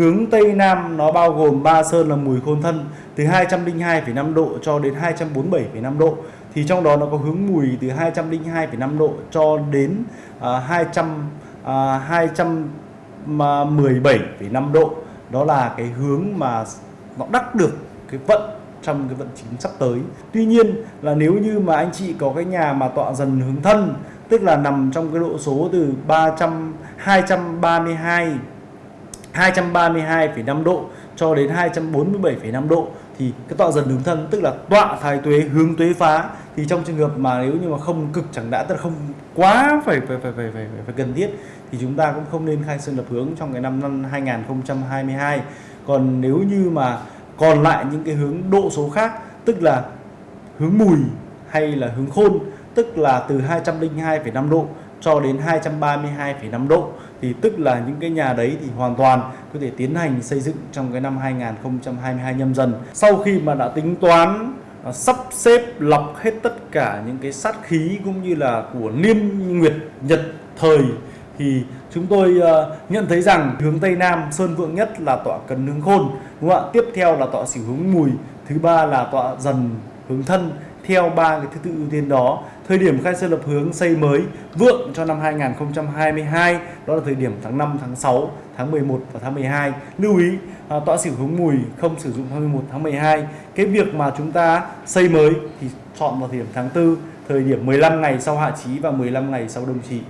hướng Tây Nam nó bao gồm ba sơn là mùi khôn thân từ 202,5 độ cho đến 247,5 độ thì trong đó nó có hướng mùi từ 202,5 độ cho đến uh, 200 uh, 217,5 độ đó là cái hướng mà nó đắc được cái vận trong cái vận chính sắp tới. Tuy nhiên là nếu như mà anh chị có cái nhà mà tọa dần hướng thân tức là nằm trong cái độ số từ 300 232 232,5 độ cho đến 247,5 độ thì cái tọa dần hướng thân tức là tọa thái tuế hướng tuế phá. Thì trong trường hợp mà nếu như mà không cực chẳng đã tức là không quá phải phải phải phải phải, phải cần thiết thì chúng ta cũng không nên khai sơn lập hướng trong cái năm năm 2022 còn nếu như mà còn lại những cái hướng độ số khác tức là hướng mùi hay là hướng khôn tức là từ 202,5 độ cho đến 232,5 độ thì tức là những cái nhà đấy thì hoàn toàn có thể tiến hành xây dựng trong cái năm 2022 nhâm dần. Sau khi mà đã tính toán à, sắp xếp lọc hết tất cả những cái sát khí cũng như là của niêm nguyệt nhật thời thì chúng tôi uh, nhận thấy rằng hướng tây nam sơn vượng nhất là tọa cần hướng khôn đúng không ạ? Tiếp theo là tọa xỉu hướng mùi thứ ba là tọa dần hướng thân theo ba cái thứ tự ưu tiên đó. Thời điểm khai sơn lập hướng xây mới vượng cho năm 2022 đó là thời điểm tháng 5 tháng 6 tháng 11 và tháng 12 lưu ý à, tọa xỉu hướng mùi không sử dụng 21 tháng 12 cái việc mà chúng ta xây mới thì chọn vào thời điểm tháng 4 thời điểm 15 ngày sau hạ chí và 15 ngày sau đồng chí